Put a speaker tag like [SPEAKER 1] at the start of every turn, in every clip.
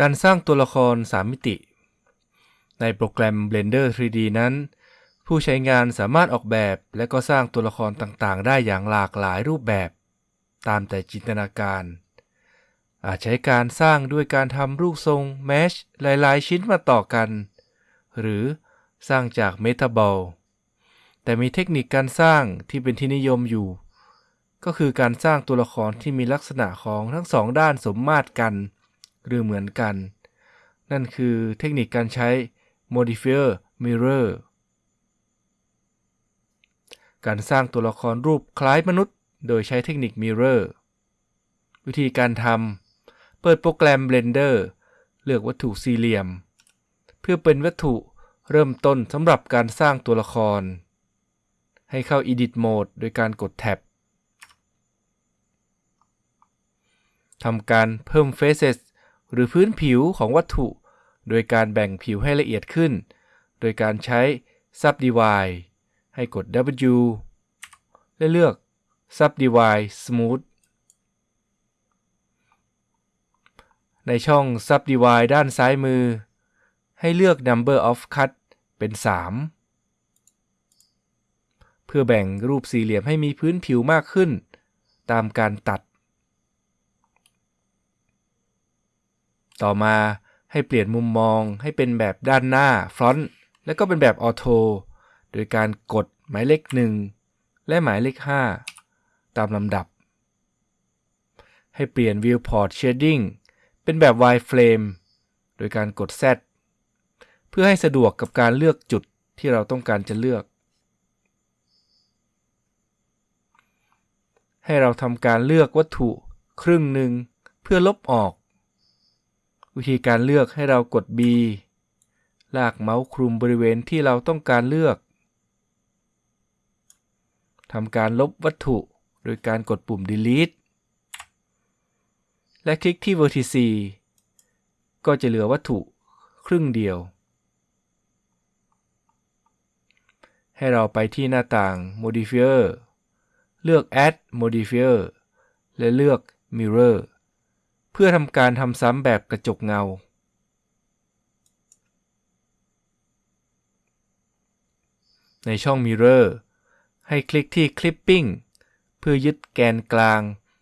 [SPEAKER 1] การสร้างตัวละคร 3 มิติ ในโปรแกรม Blender 3D นั้น ผู้ใช้งานสามารถออกแบบและก็สร้างตัวละครต่างๆ ได้อย่างหลากหลายรูปแบบ ตามแต่จินตนาการ อาจใช้การสร้างด้วยการทำรูปทรงแมชหลายๆ ชิ้นมาต่อกัน หรือสร้างจากเมตาบอลแต่มีเทคนิคการสร้างที่เป็นที่นิยมอยู่ ก็คือการสร้างตัวละครที่มีลักษณะของทั้งสองด้านสมมาตรกัน หรือเหมือนกัน นั่นคือเทคนิคการใช้ modifier mirror การสร้างตัวละครรูปคล้ายมนุษย์ โดยใช้เทคนิค mirror วิธีการทำ เปิดโปรแกรม Blender เลือกวัตถุสี่เหลี่ยม เพื่อเป็นวัตถุเริ่มต้นสำหรับการสร้างตัวละคร ให้เข้า Edit Mode โดยการกดแท็บทำการเพิ่ม Faces หรือพื้นผิวของวัตถุ โดยการแบ่งผิวให้ละเอียดขึ้น โดยการใช้ Subdivide ให้กด W และเลือก Subdivide Smooth ในช่อง Subdivide ด้านซ้ายมือ ให้เลือก Number of Cut เป็น 3 เพื่อแบ่งรูปสี่เหลี่ยมให้มีพื้นผิวมากขึ้น ตามการตัด ต่อมา ให้เปลี่ยนมุมมองให้เป็นแบบด้านหน้า Front และก็เป็นแบบออโตโดยการกดหมายเลข 1 และหมายเลข 5 ตามลำดับ ให้เปลี่ยน Viewport Shading เป็นแบบ wireframe โดยการกด Z เพื่อให้สะดวกกับการเลือกจุดที่เราต้องการจะเลือก ให้เราทำการเลือกวัตถุครึ่งหนึ่งเพื่อลบออก วิธีการเลือกให้เรากด B ลากเมาส์คลุมบริเวณที่เราต้องการเลือกทำการลบวัตถุโดยการกดปุ่ม delete และคลิกที่ vertice ก็จะเหลือวัตถุครึ่งเดียว ให้เราไปที่หน้าต่าง modifier เลือก add modifier และเลือก mirror เพื่อทำการทำซ้ำแบบกระจกเงา ในช่อง mirror ให้คลิกที่ clipping เพื่อยึดแกนกลาง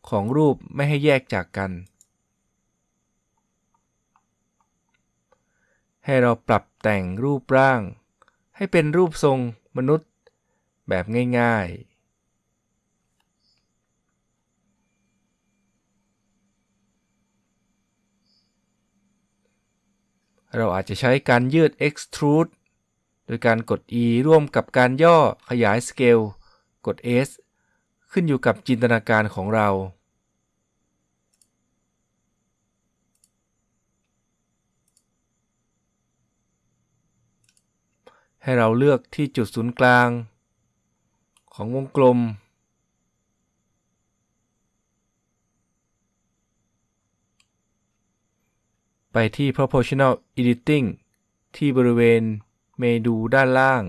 [SPEAKER 1] ของรูปไม่ให้แยกจากกัน ให้เราปรับแต่งรูปร่าง ให้เป็นรูปทรงมนุษย์แบบง่าย ๆ เราอาจจะใช้การยืด extrude โดยการกด E ร่วมกับการย่อขยาย scale กด S ขึ้นอยู่กับจินตนาการของเรา ให้เราเลือกที่จุดศูนย์กลาง ของวงกลม ไปที่ proportional editing ที่บริเวณเมนูด้านล่าง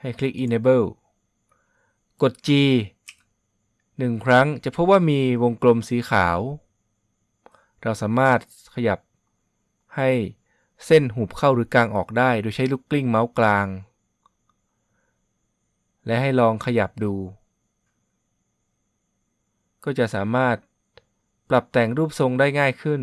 [SPEAKER 1] ให้คลิก enable กด G หนึ่งครั้งจะพบว่ามีวงกลมสีขาว เราสามารถขยับให้เส้นหุบเข้าหรือกลางออกได้ โดยใช้ลูกกลิ้งเมาส์กลาง และให้ลองขยับดู ก็จะสามารถปรับแต่งรูปทรงได้ง่ายขึ้น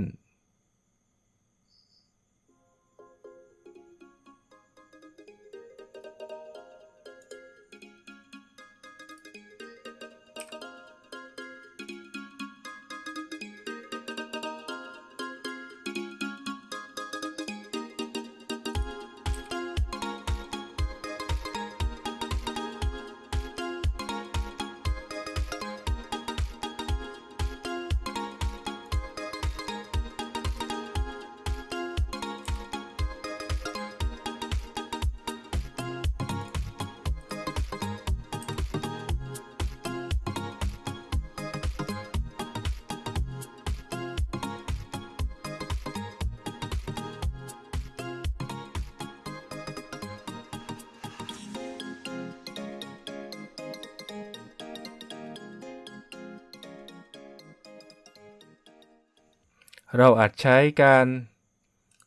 [SPEAKER 1] เราอาจใช้การ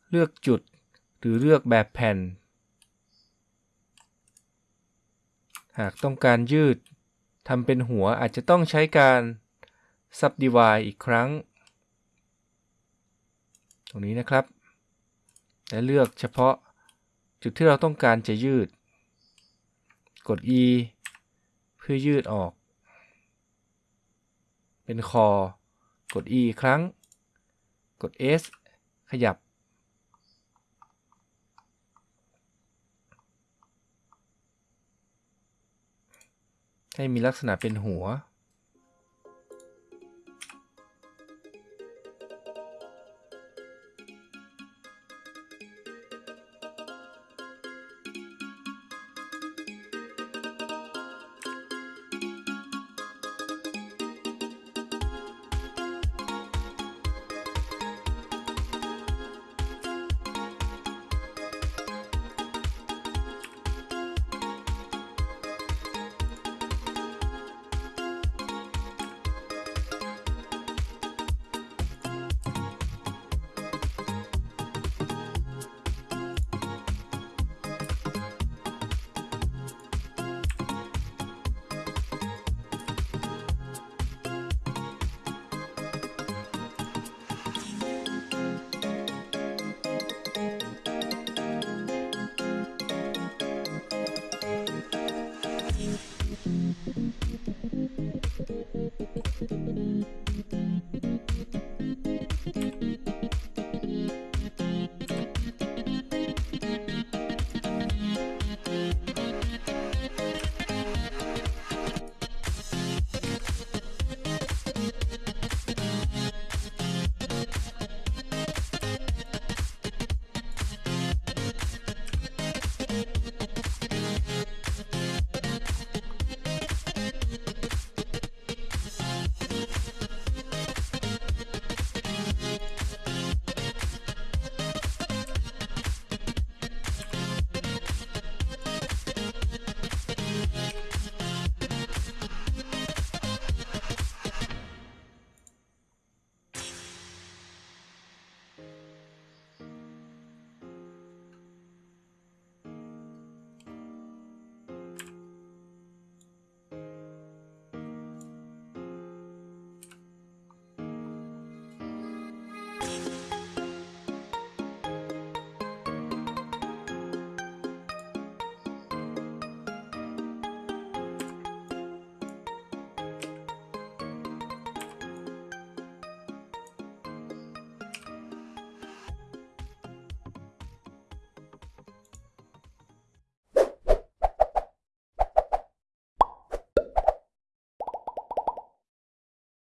[SPEAKER 1] เลือกจุดหรือเลือกแบบแผ่น หากต้องการยืดทำเป็นหัวอาจจะต้องใช้การ subdivide อีกครั้ง ตรงนี้นะครับ และเลือกเฉพาะจุดที่เราต้องการจะยืด กด E เพื่อยืดออก เป็นคอ กด E อีกครั้ง กด S ขยับ ให้มีลักษณะเป็นหัว